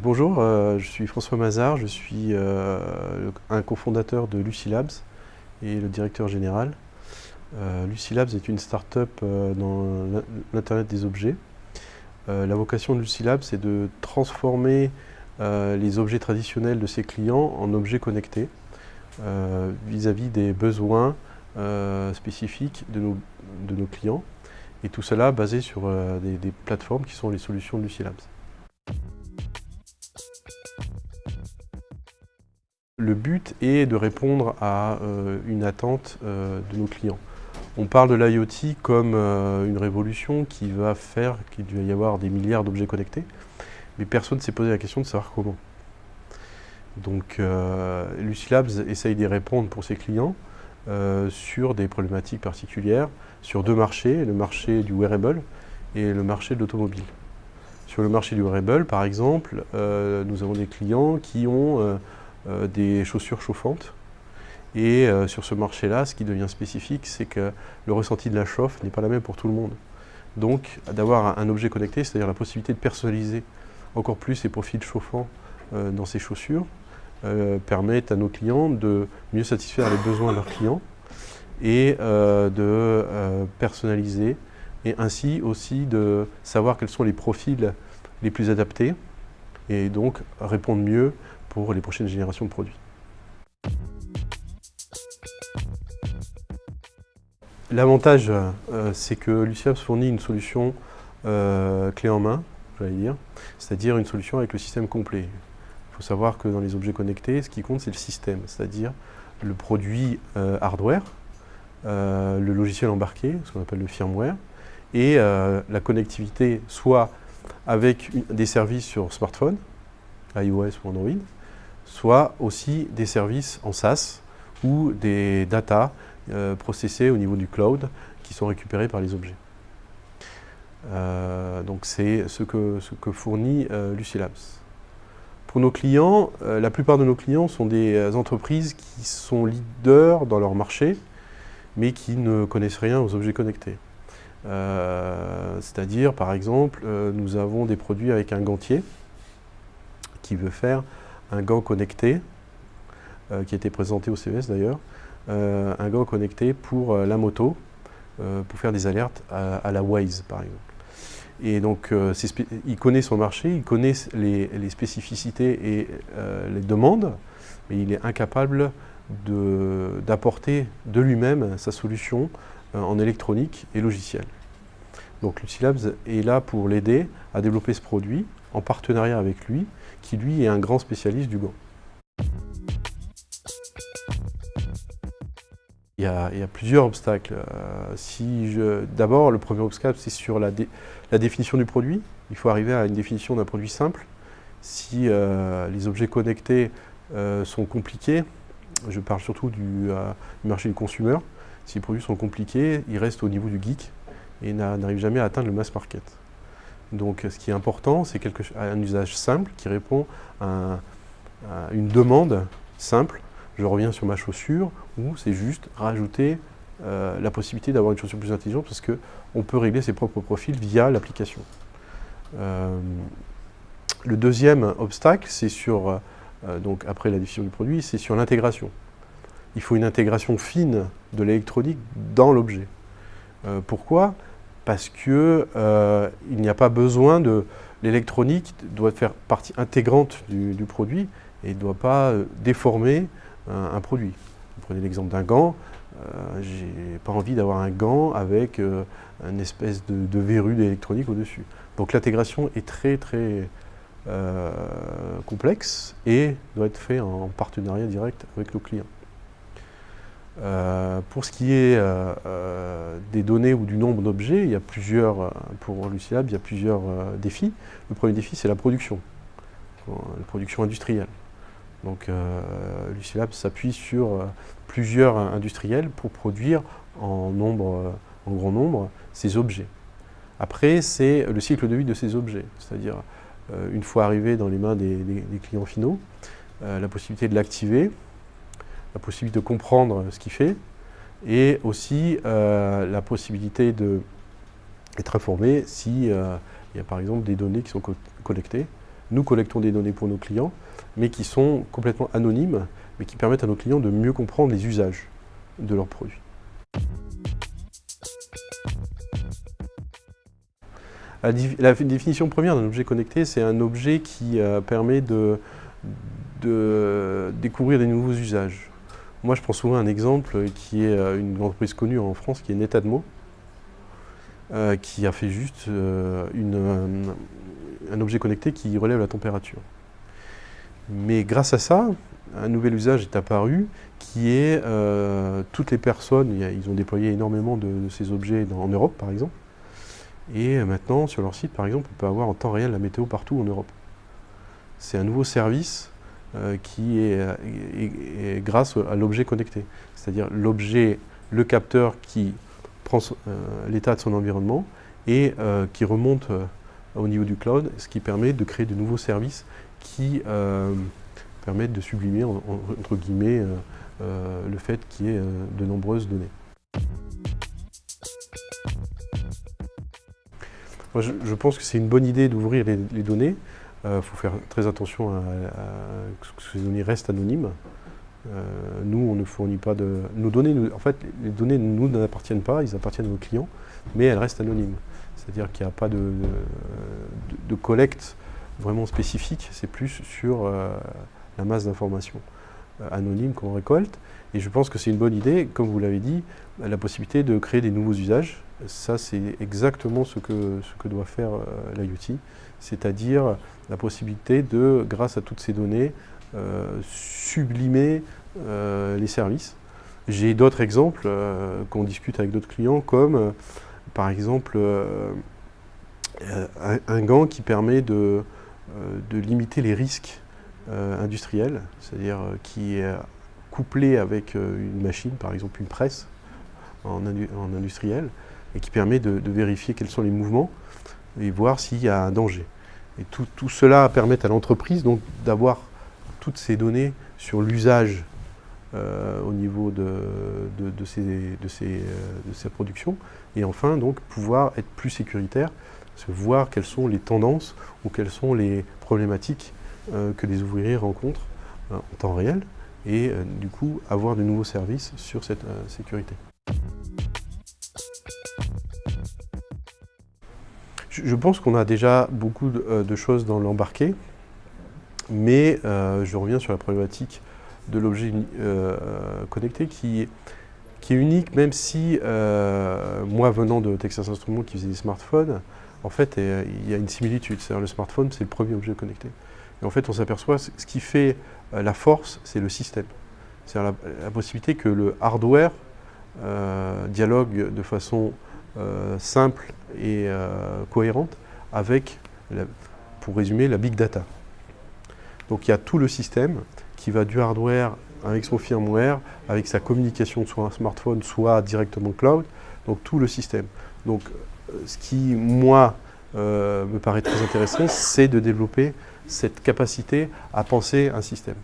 bonjour, euh, je suis François Mazard, je suis euh, un cofondateur de Lucy Labs et le directeur général. Euh, Lucy Labs est une start-up dans l'Internet des objets. la vocation de Lucy Labs, c'est de transformer les objets traditionnels de ses clients en objets connectés vis-à-vis des besoins spécifiques de nos, clients. Et tout cela basé sur des, des plateformes qui sont les solutions de Lucy Le but est de répondre à euh, une attente euh, de nos clients. On parle de l'IoT comme euh, une révolution qui va faire qu'il va y avoir des milliards d'objets connectés, mais personne ne s'est posé la question de savoir comment. Donc Lucy Labs essaye d'y répondre pour ses clients sur des problématiques particulières, sur deux marchés, le marché du wearable et le marché de l'automobile. Sur le marché du wearable, par exemple, nous avons des clients qui ont euh, des chaussures chauffantes. Et euh, sur ce marché-là, ce qui devient spécifique, c'est que le ressenti de la chauffe n'est pas la même pour tout le monde. Donc, d'avoir un objet connecté, c'est-à-dire la possibilité de personnaliser encore plus ces profils chauffants euh, dans ces chaussures, euh, permettent à nos clients de mieux satisfaire les besoins de leurs clients et de personnaliser et ainsi aussi de savoir quels sont les profils les plus adaptés et donc répondre mieux pour les prochaines générations de produits. L'avantage, euh, c'est que Luciabs fournit une solution euh, clé en main, j'allais dire, c'est-à-dire une solution avec le système complet. Il faut savoir que dans les objets connectés, ce qui compte, c'est le système, c'est-à-dire le produit euh, hardware, le logiciel embarqué, ce qu'on appelle le firmware, et la connectivité soit avec des services sur smartphone, iOS ou Android, soit aussi des services en SaaS ou des data euh, processés au niveau du cloud qui sont récupérés par les objets. Euh, donc c'est ce que, fournit euh, Lucy Labs. Pour nos clients, la plupart de nos clients sont des entreprises qui sont leaders dans leur marché, mais qui ne connaissent rien aux objets connectés. C'est-à-dire, par exemple, nous avons des produits avec un gantier qui veut faire un gant connecté, euh, qui a été présenté au CES d'ailleurs, euh, un gant connecté pour euh, la moto, pour faire des alertes à, la Waze par exemple. Et donc, il connaît son marché, il connaît les, spécificités et les demandes, mais il est incapable d'apporter de, lui-même sa solution en électronique et logiciel. Donc Lucilabs est là pour l'aider à développer ce produit en partenariat avec lui, qui lui est un grand spécialiste du gant. Il y, a, plusieurs obstacles. Euh, D'abord, le premier obstacle, c'est sur la, définition du produit. Il faut arriver à une définition d'un produit simple. Si euh, les objets connectés euh, sont compliqués, je parle surtout du, du, marché du consumer, si les produits sont compliqués, ils restent au niveau du geek et n'arrivent jamais à atteindre le mass market. Donc ce qui est important, c'est un usage simple qui répond à, une demande simple. Je reviens sur ma chaussure, ou c'est juste rajouter euh, la possibilité d'avoir une chaussure plus intelligente parce qu'on peut régler ses propres profils via l'application. Euh, le deuxième obstacle, c'est sur, euh, donc après la du produit, c'est sur l'intégration. Il faut une intégration fine de l'électronique dans l'objet. pourquoi? Parce qu'il euh, n'y a pas besoin de... L'électronique doit faire partie intégrante du, produit et ne doit pas euh, déformer un, produit. Vous prenez l'exemple d'un gant, euh, j'ai pas envie d'avoir un gant avec euh, une espèce de, de verrue d'électronique au-dessus. Donc l'intégration est très très complexe et doit être fait en partenariat direct avec le client. Euh, pour ce qui est euh, euh, des données ou du nombre d'objets, il y a plusieurs, pour Lucilab, il y a plusieurs défis. Le premier défi, c'est la production, la production industrielle. Donc Lucilab s'appuie sur plusieurs industriels pour produire en, nombre, en grand nombre ces objets. Après, c'est le cycle de vie de ces objets, c'est-à-dire une fois arrivé dans les mains des clients finaux, la possibilité de l'activer, la possibilité de comprendre ce qu'il fait et aussi euh, la possibilité d'être informé s'il euh, y a par exemple des données qui sont collectées nous collectons des données pour nos clients, mais qui sont complètement anonymes, mais qui permettent à nos clients de mieux comprendre les usages de leurs produits. La, définition première d'un objet connecté, c'est un objet qui euh, permet de, découvrir des nouveaux usages. Moi, je prends souvent un exemple qui est euh, une entreprise connue en France, qui est Netadmo, euh, qui a fait juste un objet connecté qui relève la température. Mais grâce à ça, un nouvel usage est apparu qui est toutes les personnes, ils ont déployé énormément de ces objets en Europe par exemple, et maintenant, sur leur site, par exemple, on peut avoir en temps réel la météo partout en Europe. C'est un nouveau service euh, qui est, grâce à l'objet connecté. C'est-à-dire l'objet, le capteur qui prend euh, l'état de son environnement et euh, qui remonte au niveau du cloud, ce qui permet de créer de nouveaux services qui permettent de sublimer, entre guillemets, le fait qu'il y ait de nombreuses données. je, pense que c'est une bonne idée d'ouvrir les, données. Il euh, faut faire très attention à, ce que ces données restent anonymes. Euh, nous, on ne fournit pas de... Nos données, en fait, les données nous n'appartiennent pas, ils appartiennent à nos clients, mais elles restent anonymes. C'est-à-dire qu'il n'y a pas de, de, collecte vraiment spécifique, c'est plus sur euh, la masse d'informations anonymes qu'on récolte. Et je pense que c'est une bonne idée, comme vous l'avez dit, la possibilité de créer des nouveaux usages ça, c'est exactement ce que, ce que doit faire euh, l'IoT, c'est-à-dire la possibilité de, grâce à toutes ces données, euh, sublimer euh, les services. J'ai d'autres exemples qu'on discute avec d'autres clients, comme par exemple un, gant qui permet de, de limiter les risques industriels, c'est-à-dire qui est couplé avec une machine, par exemple une presse en, industriel, et qui permet de, vérifier quels sont les mouvements et voir s'il y a un danger. Et tout, cela permet à l'entreprise d'avoir toutes ces données sur l'usage euh, au niveau de, de, de, euh, et enfin donc pouvoir être plus sécuritaire, voir quelles sont les tendances ou quelles sont les problématiques euh, que les ouvriers rencontrent en temps réel et du coup avoir de nouveaux services sur cette sécurité. Je pense qu'on a déjà beaucoup de, euh, choses dans l'embarqué, mais euh, je reviens sur la problématique de l'objet euh, connecté qui, est unique, même si, moi venant de Texas Instruments qui faisait des smartphones, en fait, il y a une similitude. C'est-à-dire le smartphone, c'est le premier objet connecté. Et en fait, on s'aperçoit, ce qui fait la force, c'est le système. C'est-à-dire la, possibilité que le hardware dialogue de façon euh, simple et euh, cohérente avec, pour résumer, la big data. Donc il y a tout le système qui va du hardware avec son firmware, avec sa communication soit un smartphone, soit directement cloud, donc tout le système. Donc euh, ce qui, moi, me paraît très intéressant, c'est de développer cette capacité à penser un système.